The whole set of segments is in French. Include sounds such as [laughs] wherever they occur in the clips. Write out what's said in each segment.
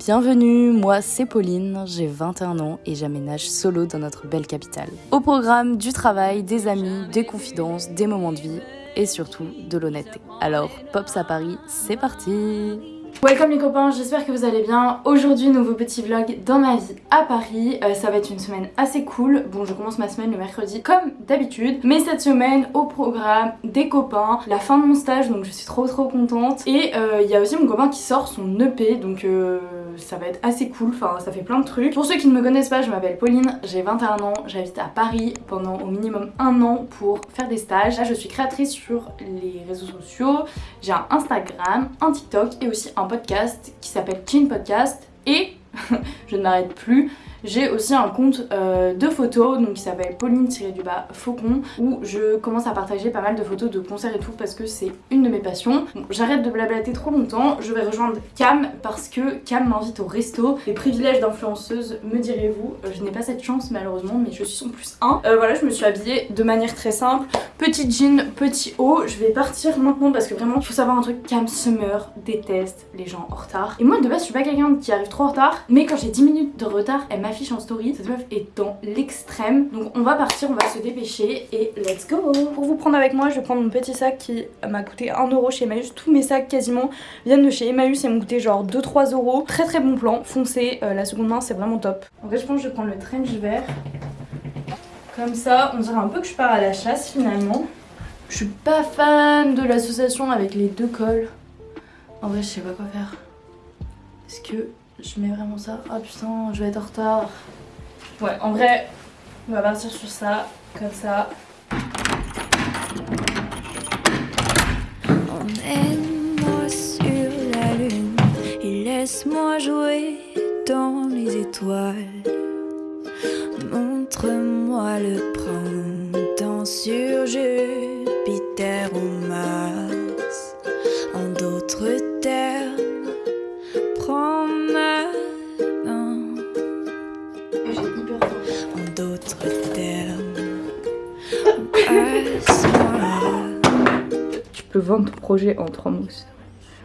Bienvenue, moi c'est Pauline, j'ai 21 ans et j'aménage solo dans notre belle capitale. Au programme du travail, des amis, des confidences, des moments de vie et surtout de l'honnêteté. Alors, Pops à Paris, c'est parti Welcome les copains, j'espère que vous allez bien. Aujourd'hui, nouveau petit vlog dans ma vie à Paris. Euh, ça va être une semaine assez cool. Bon, je commence ma semaine le mercredi comme d'habitude. Mais cette semaine, au programme, des copains, la fin de mon stage, donc je suis trop trop contente. Et euh, il y a aussi mon copain qui sort son EP, donc... Euh, ça va être assez cool, enfin ça fait plein de trucs. Pour ceux qui ne me connaissent pas, je m'appelle Pauline, j'ai 21 ans, j'habite à Paris pendant au minimum un an pour faire des stages. Là je suis créatrice sur les réseaux sociaux, j'ai un Instagram, un TikTok et aussi un podcast qui s'appelle Chin Podcast et [laughs] je ne m'arrête plus j'ai aussi un compte euh, de photos donc qui s'appelle Pauline-du-bas Faucon où je commence à partager pas mal de photos de concerts et tout parce que c'est une de mes passions. J'arrête de blablater trop longtemps, je vais rejoindre Cam parce que Cam m'invite au resto. Les privilèges d'influenceuse, me direz-vous. Euh, je n'ai pas cette chance malheureusement mais je suis son plus un. Euh, voilà, je me suis habillée de manière très simple. Petit jean, petit haut. Je vais partir maintenant parce que vraiment, il faut savoir un truc, Cam Summer déteste les gens en retard. Et moi de base, je suis pas quelqu'un qui arrive trop en retard mais quand j'ai 10 minutes de retard, elle m'a affiche en story. Cette meuf est dans l'extrême. Donc on va partir, on va se dépêcher et let's go Pour vous prendre avec moi, je vais prendre mon petit sac qui m'a coûté 1€ chez Emmaüs. Tous mes sacs quasiment viennent de chez Emmaüs et m'ont coûté genre 2-3 euros. Très très bon plan, foncé. Euh, la seconde main c'est vraiment top. En fait je pense que je vais prendre le trench vert. Comme ça, on dirait un peu que je pars à la chasse finalement. Je suis pas fan de l'association avec les deux cols. En vrai, je sais pas quoi faire. Est-ce que je mets vraiment ça. Oh putain, je vais être en retard. Ouais, en vrai, on va partir sur ça, comme ça. Emmène-moi sur la lune et laisse-moi jouer dans les étoiles. Montre-moi le printemps sur Jupiter 20 projets en trois mousses.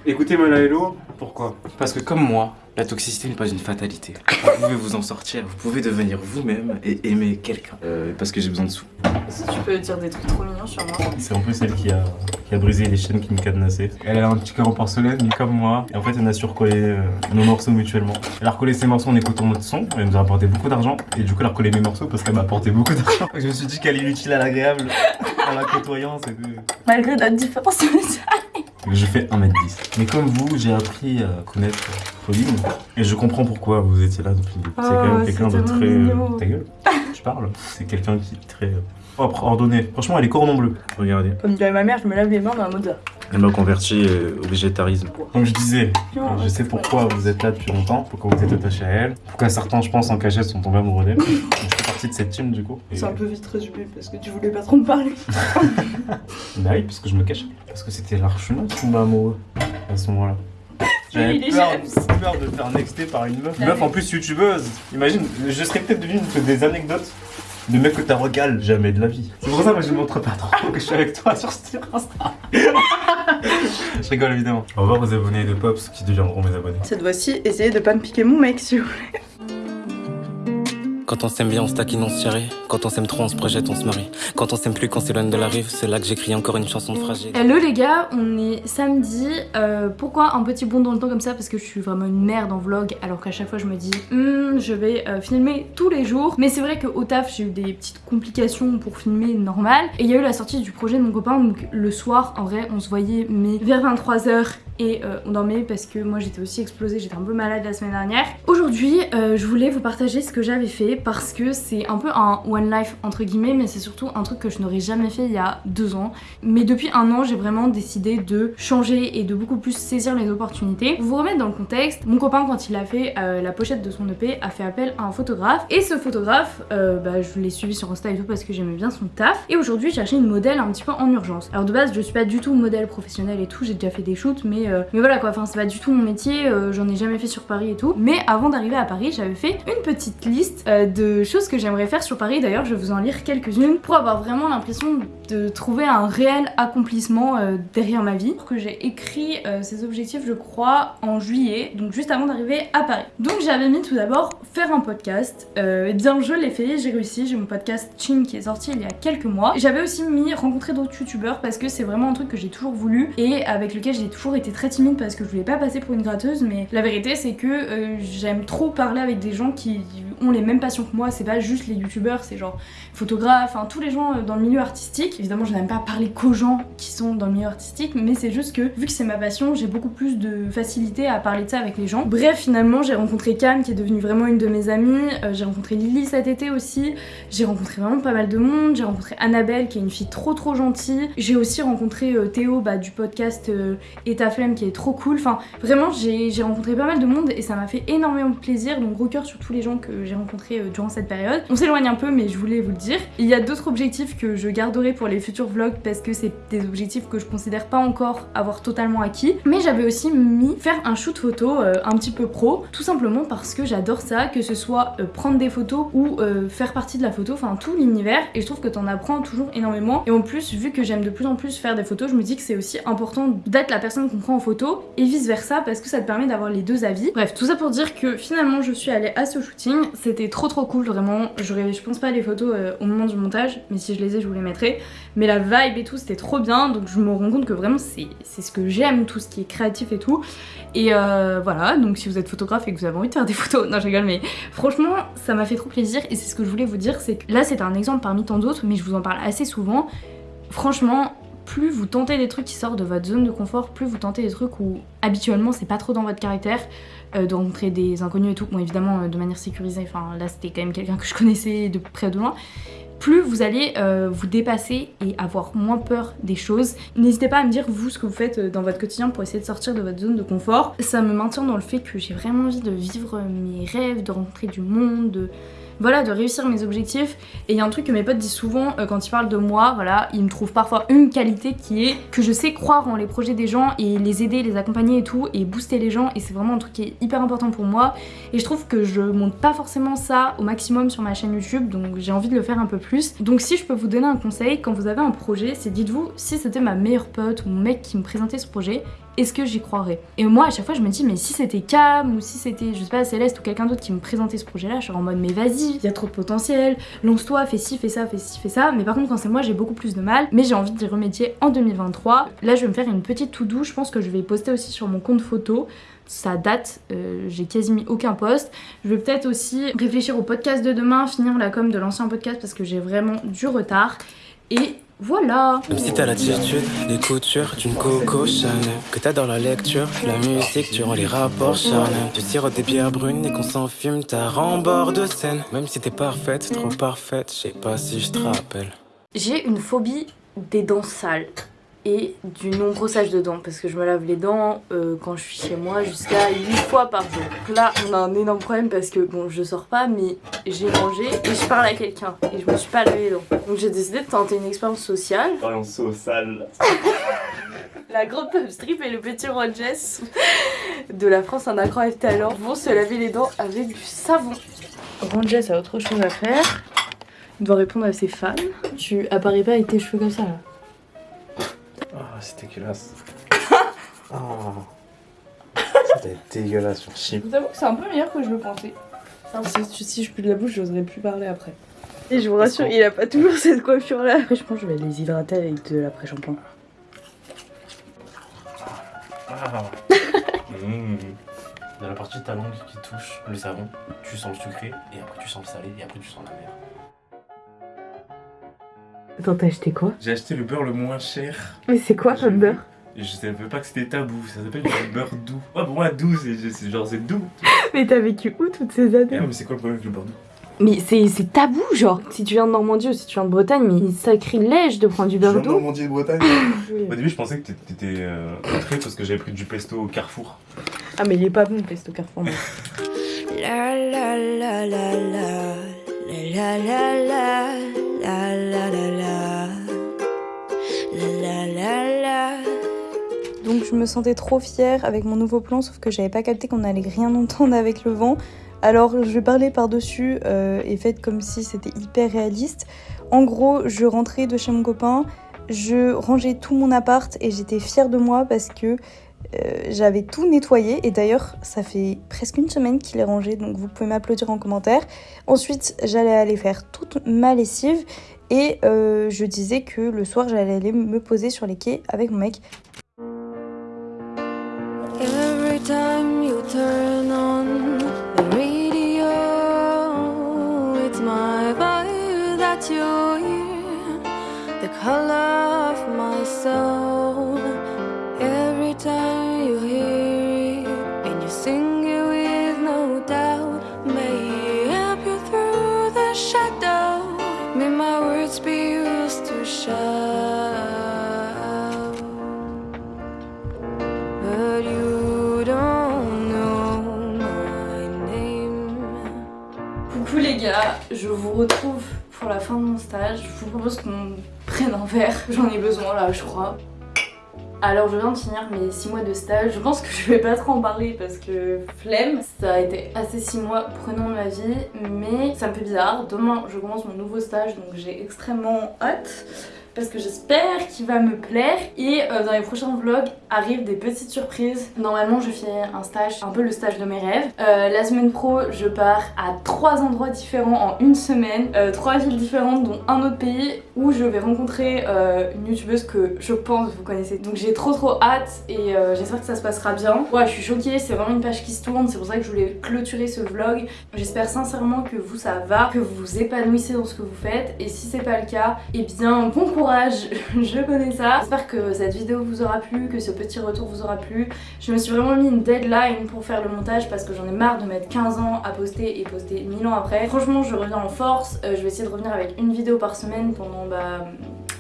Écoutez Hello, pourquoi? Parce que comme moi, la toxicité n'est pas une fatalité. Vous pouvez vous en sortir, vous pouvez devenir vous-même et aimer quelqu'un. Euh, parce que j'ai besoin de sous. Si tu peux dire des trucs trop mignons sur moi. C'est en plus elle qui a, qui a brisé les chaînes qui me cadenassaient. Elle a un petit cœur en porcelaine, comme moi. Et en fait, elle a su recoller euh, nos morceaux mutuellement. Elle a recollé ses morceaux en écoutant notre son. Elle nous a apporté beaucoup d'argent. Et du coup, elle a recollé mes morceaux parce qu'elle m'a apporté beaucoup d'argent. Je me suis dit qu'elle est utile à l'agréable [laughs] en la côtoyant. Malgré notre différence [laughs] je fais 1m10. Mais comme vous, j'ai appris à connaître Pauline. Et je comprends pourquoi vous étiez là depuis C'est quand même ah, quelqu'un de très... Euh, ta gueule Je parle. C'est quelqu'un qui est très propre, ordonné. Franchement, elle est cordon bleu. Regardez. Comme dirait ma mère, je me lave les mains dans un mode Elle m'a converti euh, au végétarisme. Comme je disais, je sais pourquoi vous êtes là depuis longtemps, pourquoi vous êtes attaché à elle, pourquoi certains, je pense, en cachette sont tombés amoureux d'elle. [laughs] partie de cette team du coup. C'est un peu vite résumé parce que tu voulais pas trop me parler. [laughs] bah oui, parce que je me cache. Parce que c'était l'archuna qui tombait amoureux à ce moment-là. J'avais peur, peur, de faire nexter par une meuf. Une meuf en plus youtubeuse. Imagine, je serais peut-être devenu des anecdotes de mecs que t'as regale jamais de la vie. C'est pour ça que je ne montre pas trop que je suis avec toi sur ce Insta. [laughs] je rigole évidemment. On va voir vos abonnés de Pops qui deviendront mes abonnés. Cette fois-ci, essayez de pas me piquer mon mec s'il vous plaît. Quand on s'aime bien, on se taquine, on se Quand on s'aime trop, on se projette, on se marie. Quand on s'aime plus, quand c'est loin de la rive, c'est là que j'écris encore une chanson de fragile. Hello les gars, on est samedi. Euh, pourquoi un petit bond dans le temps comme ça? Parce que je suis vraiment une merde en vlog, alors qu'à chaque fois je me dis, hmm, je vais euh, filmer tous les jours. Mais c'est vrai qu'au taf, j'ai eu des petites complications pour filmer normal. Et il y a eu la sortie du projet de mon copain, donc le soir, en vrai, on se voyait, mais vers 23h et euh, on dormait parce que moi j'étais aussi explosée, j'étais un peu malade la semaine dernière. Aujourd'hui, je voulais vous partager ce que j'avais fait parce que c'est un peu un one life entre guillemets mais c'est surtout un truc que je n'aurais jamais fait il y a deux ans. Mais depuis un an j'ai vraiment décidé de changer et de beaucoup plus saisir les opportunités. Pour vous remettre dans le contexte, mon copain quand il a fait euh, la pochette de son EP a fait appel à un photographe et ce photographe, euh, bah, je l'ai suivi sur Insta et tout parce que j'aimais bien son taf et aujourd'hui j'ai acheté une modèle un petit peu en urgence. Alors de base je suis pas du tout modèle professionnel et tout, j'ai déjà fait des shoots mais, euh, mais voilà quoi, enfin c'est pas du tout mon métier, j'en ai jamais fait sur Paris et tout. Mais avant d'arriver à Paris j'avais fait une petite liste de choses que j'aimerais faire sur Paris. D'ailleurs, je vais vous en lire quelques-unes pour avoir vraiment l'impression de trouver un réel accomplissement euh, derrière ma vie. Que j'ai écrit euh, ces objectifs, je crois, en juillet, donc juste avant d'arriver à Paris. Donc j'avais mis tout d'abord faire un podcast. Euh, et bien je l'ai fait, j'ai réussi, j'ai mon podcast Chin qui est sorti il y a quelques mois. J'avais aussi mis rencontrer d'autres youtubeurs parce que c'est vraiment un truc que j'ai toujours voulu et avec lequel j'ai toujours été très timide parce que je voulais pas passer pour une gratteuse mais la vérité c'est que j'aime trop parler avec des gens qui ont les mêmes passions que moi, c'est pas juste les youtubeurs, c'est genre photographes, enfin tous les gens dans le milieu artistique Évidemment, je n'aime pas parler qu'aux gens qui sont dans le milieu artistique, mais c'est juste que vu que c'est ma passion, j'ai beaucoup plus de facilité à parler de ça avec les gens. Bref, finalement, j'ai rencontré Cam qui est devenue vraiment une de mes amies. Euh, j'ai rencontré Lily cet été aussi. J'ai rencontré vraiment pas mal de monde. J'ai rencontré Annabelle qui est une fille trop trop gentille. J'ai aussi rencontré euh, Théo bah, du podcast euh, Eta Flemme qui est trop cool. Enfin, vraiment, j'ai rencontré pas mal de monde et ça m'a fait énormément plaisir. Donc, gros cœur sur tous les gens que j'ai rencontrés durant cette période. On s'éloigne un peu, mais je voulais vous le dire. Il y a d'autres objectifs que je garderai pour les futurs vlogs parce que c'est des objectifs que je considère pas encore avoir totalement acquis. Mais j'avais aussi mis faire un shoot photo euh, un petit peu pro, tout simplement parce que j'adore ça, que ce soit euh, prendre des photos ou euh, faire partie de la photo, enfin tout l'univers. Et je trouve que t'en apprends toujours énormément. Et en plus, vu que j'aime de plus en plus faire des photos, je me dis que c'est aussi important d'être la personne qu'on prend en photo et vice versa parce que ça te permet d'avoir les deux avis. Bref, tout ça pour dire que finalement je suis allée à ce shooting. C'était trop trop cool, vraiment. J'aurais, je pense pas les photos au moment du montage, mais si je les ai, je vous les mettrai. Mais la vibe et tout, c'était trop bien. Donc je me rends compte que vraiment c'est ce que j'aime, tout ce qui est créatif et tout. Et euh, voilà, donc si vous êtes photographe et que vous avez envie de faire des [laughs] photos, non je rigole, mais franchement ça m'a fait trop plaisir. Et c'est ce que je voulais vous dire, c'est que là c'est un exemple parmi tant d'autres, mais je vous en parle assez souvent. Franchement, plus vous tentez des trucs qui sortent de votre zone de confort, plus vous tentez des trucs où habituellement c'est pas trop dans votre caractère, euh, de rencontrer des inconnus et tout, bon évidemment euh, de manière sécurisée, enfin là c'était quand même quelqu'un que je connaissais de près ou de loin, plus vous allez euh, vous dépasser et avoir moins peur des choses. N'hésitez pas à me dire vous ce que vous faites dans votre quotidien pour essayer de sortir de votre zone de confort. Ça me maintient dans le fait que j'ai vraiment envie de vivre mes rêves, de rencontrer du monde, de voilà, de réussir mes objectifs. Et il y a un truc que mes potes disent souvent euh, quand ils parlent de moi, voilà, ils me trouvent parfois une qualité qui est que je sais croire en les projets des gens et les aider, les accompagner et tout, et booster les gens. Et c'est vraiment un truc qui est hyper important pour moi. Et je trouve que je monte pas forcément ça au maximum sur ma chaîne YouTube, donc j'ai envie de le faire un peu plus. Donc si je peux vous donner un conseil, quand vous avez un projet, c'est dites-vous, si c'était ma meilleure pote ou mon mec qui me présentait ce projet, est-ce que j'y croirais? Et moi à chaque fois je me dis mais si c'était Cam ou si c'était je sais pas Céleste ou quelqu'un d'autre qui me présentait ce projet là, je serais en mode mais vas-y, il y a trop de potentiel, lance-toi, fais ci, fais ça, fais ci, fais ça. Mais par contre quand c'est moi j'ai beaucoup plus de mal, mais j'ai envie d'y remédier en 2023. Là je vais me faire une petite tout doux, je pense que je vais poster aussi sur mon compte photo ça date, euh, j'ai quasi mis aucun post. Je vais peut-être aussi réfléchir au podcast de demain, finir la com de l'ancien podcast parce que j'ai vraiment du retard. Et voilà. Même si t'as l'attitude, les coutures d'une Coco Chanel Que t'adores la lecture, la musique durant les rapports charnels. Tu sirotes des bières brunes et qu'on s'enfume ta bord de scène. Même si t'es parfaite, trop parfaite, je sais pas si je te rappelle. J'ai une phobie des dents sales et du non-brossage de dents parce que je me lave les dents euh, quand je suis chez moi jusqu'à 8 fois par jour. Donc là, on a un énorme problème parce que bon, je sors pas, mais j'ai mangé et je parle à quelqu'un et je me suis pas lavé les dents. Donc j'ai décidé de tenter une expérience sociale. Expérience sociale. [laughs] La grande pub strip et le petit Rogers de la France en accro talent vont se laver les dents avec du savon. Rogers a autre chose à faire. Il doit répondre à ses fans. Tu apparais pas avec tes cheveux comme ça là ah, c'est dégueulasse. [laughs] oh. C'est dégueulasse sur chip. Je vous avoue que c'est un peu meilleur que je le pensais. Si, si je pue de la bouche, j'oserais plus parler après. Et je vous rassure, il a pas toujours cette coiffure là. Après, je pense que je vais les hydrater avec de l'après-shampoing. Ah. [laughs] mmh. Dans la partie de ta langue qui touche le savon, tu sens le sucré, et après tu sens le salé, et après tu sens la mer. Attends, t'as acheté quoi J'ai acheté le beurre le moins cher. Mais c'est quoi comme beurre je savais pas que c'était tabou, ça s'appelle du beurre doux. Ouais, pour moi, doux, c'est genre c'est doux. Mais t'as vécu où toutes ces années mais c'est quoi le problème avec le beurre doux? Mais c'est tabou, genre. Si tu viens de Normandie ou si tu viens de Bretagne, mais sacrilège de prendre du beurre doux. de Normandie et de Bretagne [laughs] Au début, je pensais que t'étais euh, parce que j'avais pris du pesto au Carrefour. Ah, mais il est pas bon le pesto Carrefour, [laughs] la la la la la la la la la Donc je me sentais trop fière avec mon nouveau plan, sauf que j'avais pas capté qu'on allait rien [laughs] entendre avec le vent. Alors je parler par-dessus euh, et faites comme si c'était hyper réaliste. En gros, je rentrais de chez mon copain, je rangeais tout mon appart et j'étais fière de moi parce que euh, j'avais tout nettoyé et d'ailleurs ça fait presque une semaine qu'il est rangé donc vous pouvez m'applaudir en commentaire. Ensuite j'allais aller faire toute ma lessive et euh, je disais que le soir j'allais aller me poser sur les quais avec mon mec. Time you turn on the radio, it's my vibe that you hear, the color vous retrouve pour la fin de mon stage. Je vous propose qu'on prenne un verre, j'en ai besoin là je crois. Alors je viens de finir mes 6 mois de stage, je pense que je vais pas trop en parler parce que flemme. Ça a été assez 6 mois prenant ma vie, mais ça me fait bizarre. Demain je commence mon nouveau stage donc j'ai extrêmement hâte parce que j'espère qu'il va me plaire et euh, dans les prochains vlogs arrivent des petites surprises. Normalement je fais un stage, un peu le stage de mes rêves. Euh, la semaine pro je pars à trois endroits différents en une semaine, euh, trois villes différentes dont un autre pays où je vais rencontrer une youtubeuse que je pense vous connaissez. Donc j'ai trop trop hâte et j'espère que ça se passera bien. Ouais je suis choquée, c'est vraiment une page qui se tourne, c'est pour ça que je voulais clôturer ce vlog. J'espère sincèrement que vous ça va, que vous vous épanouissez dans ce que vous faites et si c'est pas le cas, et eh bien bon courage [laughs] je connais ça. J'espère que cette vidéo vous aura plu, que ce petit retour vous aura plu. Je me suis vraiment mis une deadline pour faire le montage parce que j'en ai marre de mettre 15 ans à poster et poster 1000 ans après. Franchement je reviens en force, euh, je vais essayer de revenir avec une vidéo par semaine pendant bah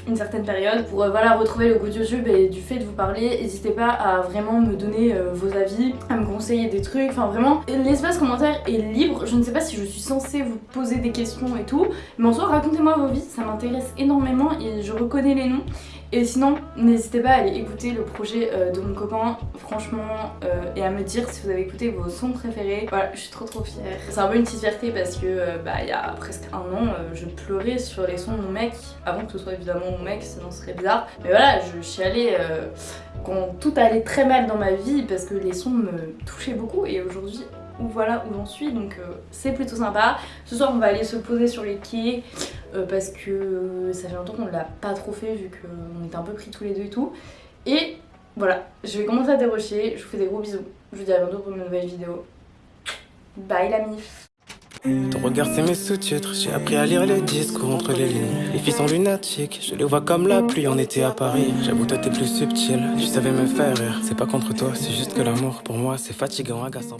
une certaine période pour euh, voilà retrouver le goût de YouTube et du fait de vous parler n'hésitez pas à vraiment me donner euh, vos avis à me conseiller des trucs enfin vraiment l'espace commentaire est libre. Je ne sais pas si je suis censée vous poser des questions et tout mais en soi racontez-moi vos vies ça m'intéresse énormément et je reconnais les noms et sinon, n'hésitez pas à aller écouter le projet euh, de mon copain, franchement, euh, et à me dire si vous avez écouté vos sons préférés. Voilà, je suis trop trop fière. C'est un peu une petite fierté parce que, euh, bah, il y a presque un an, je pleurais sur les sons de mon mec, avant que ce soit évidemment mon mec, sinon ce serait bizarre. Mais voilà, je, suis allée quand tout allait très mal dans ma vie parce que les sons me touchaient beaucoup, et aujourd'hui, voilà où j'en suis donc c'est plutôt sympa. Ce soir on va aller se poser sur les quais parce que euh, ça fait longtemps qu'on l'a pas trop fait vu qu'on était un peu pris tous les deux et tout. Et voilà, je vais commencer à dérocher, je vous fais des gros bisous. Je vous dis à bientôt pour une nouvelle vidéo. Bye la mif Ton regard c'est mes sous-titres, j'ai appris à lire les discours entre les lignes. Les filles sont lunatiques, je les vois comme la pluie en été à Paris. J'avoue toi t'es plus subtil, tu savais me faire rire. C'est pas contre toi, c'est juste que l'amour pour moi c'est fatigant, agaçant.